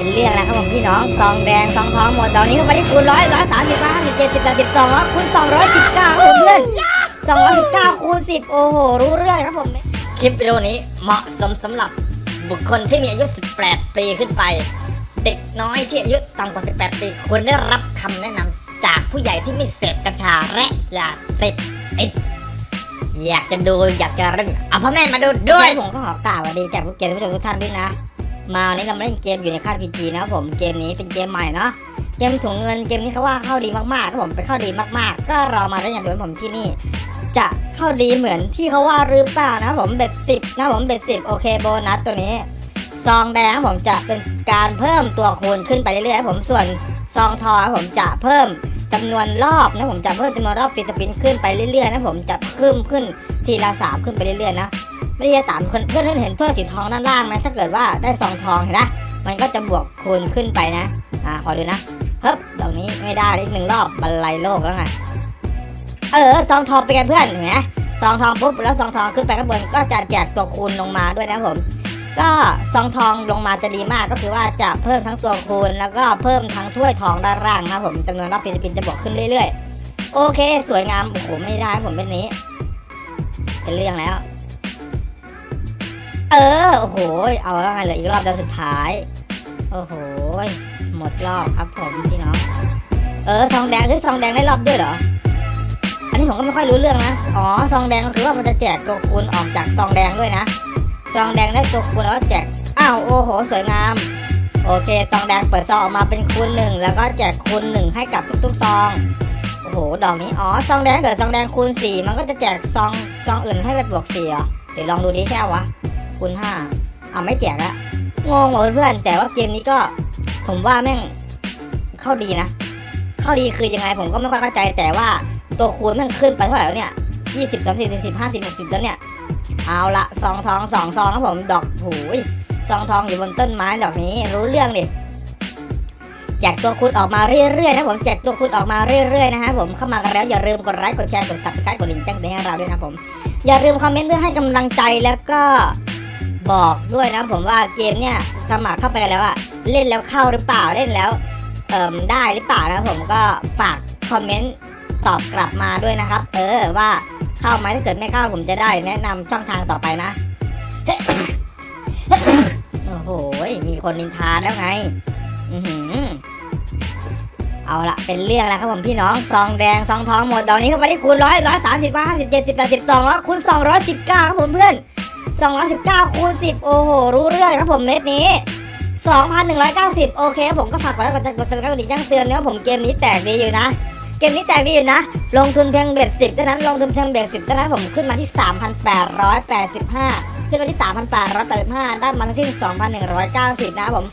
เป็นเรื่องแล้วครับผมพี่น้องซองแดงซองทองหมดตอนนี้เข้าไปที่คูณร้อยร้อยสามสิบห้าสิบเจ็ดสิบแปดสิบสองแล้วคูณสองร้อยสิบเก้าครับผมเพื่อนสองร้อยสิบเก้าคูณสิบโอ้โหรู้เรื่องครับผมคลิปวิดีโอนี้เหมาะสมสำหรับบุคคลที่มีอายุ 18 ปีขึ้นไป เด็กน้อยที่อายุต่ำกว่า 18 ปีควรได้รับคำแนะนำจากผู้ใหญ่ที่ไม่เสพกัญชาและยาเสพติดอยากจะดูอยากจะเล่นเอาพ่อแม่มาดูด้วย ผมก็ขอกล่าวสวัสดีจากผู้เกียรติผู้ชมทุกท่านด้วยนะ มาวันนี้เรามาเล่นเกมอยู่ในค่าย PG นะครับผมเกมนี้เป็นเกมใหม่เนาะเกมถุงเงินเกมนี้เขาว่าเข้าดีมากๆครับผมไปเข้าดีมากๆ ก็รอมาได้อย่างเดียวผมที่นี่ จะเข้าดีเหมือนที่เขาว่าหรือเปล่านะผม bet สิบนะผม bet สิบโอเคโบนัสตัวนี้ซองแดงผมจะเป็นการเพิ่มตัวคูณขึ้นไปเรื่อยๆครับผมส่วนซองทองผมจะเพิ่มจำนวนรอบนะผมจะเพิ่มจำนวนรอบ free spin ขึ้นไปเรื่อยๆนะผมจะเพิ่มขึ้นทีละสามขึ้นไปเรื่อยๆนะ ไม่ได้สามคนเพื่อนเห็นถ้วยสีทองด้านล่างไหมถ้าเกิดว่าได้ซองทองเห็นนะมันก็จะบวกคูณขึ้นไปนะ อ่าขอดูนะเฮ้ยดอกนี้ไม่ได้อีกหนึ่งรอบบรรลัยโลกแล้วไงเออซองทองเป็นเพื่อนเห็นไหมซองทองปุ๊บแล้วซองทองขึ้นไปข้างบนก็จะแจกตัวคูณลงมาด้วยนะผม ก็ซองทองลงมาจะดีมากก็คือว่าจะเพิ่มทั้งตัวคูณ แล้วก็เพิ่มทั้งถ้วยทองด้านล่างนะผมจำนวนรอบฟิลิปปินจะบวกขึ้นเรื่อยๆ โอเค สวยงามโอ้โหไม่ได้ผมเป็นนี้ เป็นเรื่องแล้ว โอ้โห เอาแล้วไงเหลืออีกรอบเดียวสุดท้าย โอ้โห หมดรอบครับผมพี่น้อง เออซองแดงคือซองแดงได้รอบด้วยเหรอ อันนี้ผมก็ไม่ค่อยรู้เรื่องนะ อ๋อซองแดงก็คือว่ามันจะแจกตัวคูณออกจากซองแดงด้วยนะ ซองแดงได้ตัวคูณแล้วก็แจก อ้าวโอ้โห สวยงาม โอเคซองแดงเปิดซองออกมาเป็นคูณหนึ่งแล้วก็แจกคูณหนึ่งให้กับทุกๆซองโอ้โห ดอกนี้ อ๋อ ซองแดงเกิดซองแดงคูณสี่มันก็จะแจกซอง ซองอื่นให้ไปบวกสี่เหรอ เดี๋ยวลองดูดิใช่ปะวะ คูณห้าอ่าไม่แจกละงงหมดเพื่อนแต่ว่าเกมนี้ก็ผมว่าแม่งเข้าดีนะ เข้าดีคือยังไงผมก็ไม่ค่อยเข้าใจแต่ว่าตัวคูณแมันขึ้นไปเท่าไหร่แล้วเนี่ยยี่สิบสามสิบสี่สิบห้าสิบหกสิบแล้วเนี่ย เอาละซองทองสองซองครับผมดอกหูยซองทองอยู่บนต้นไม้ดอกนี้รู้เรื่องดิแจกตัวคูณออกมาเรื่อยๆนะผมแจกตัวคูณออกมาเรื่อยๆนะฮะผมเข้ามากันแล้วอย่าลืมกดไลค์กดแชร์กด subscribe กดลิงก์แจ้งเตือนให้เราด้วยนะผม อย่าลืมคอมเมนต์เพื่อให้กำลังใจแล้วก็ บอกด้วยนะผมว่าเกมเนี่ยสมัครเข้าไปแล้วอะเล่นแล้วเข้าหรือเปล่าเล่นแล้วเอ่มได้หรือเปล่านะผมก็ฝากคอมเมนต์ตอบกลับมาด้วยนะครับ เออว่าเข้าไหมถ้าเกิดไม่เข้าผมจะได้แนะนำช่องทางต่อไปนะโอ้โหมีคนนินทาแล้วไงอือหือเอาละเป็นเรื่องแล้วครับผมพี่น้องซองแดงซองทองหมดตอนนี้เข้าไปที่คูณร้อยร้อยสามสิบห้าสิบเจ็ดสิบแปดสิบสองแล้วคูณสองร้อยสิบเก้าครับผมเพื่อน สองร้อยสิบเก้าคูณสิบโอ้โห รู้เรื่องครับผมเม็ดนี้ 2,190 โอเคครับผมก็ฝากกดไลค์กดแชร์กด subscribe กดกระดิ่งแจ้งเตือนนะครับผมเกมนี้แตกดีอยู่นะ เกมนี้แตกดีอยู่นะ ลงทุนเพียง bet สิบเท่านั้นลงทุนเพียง bet สิบเท่านั้นผมขึ้นมาที่ 3,885 ขึ้นมาที่ 3,885 ได้มาทั้งสิ้น 2,190 นะครับผม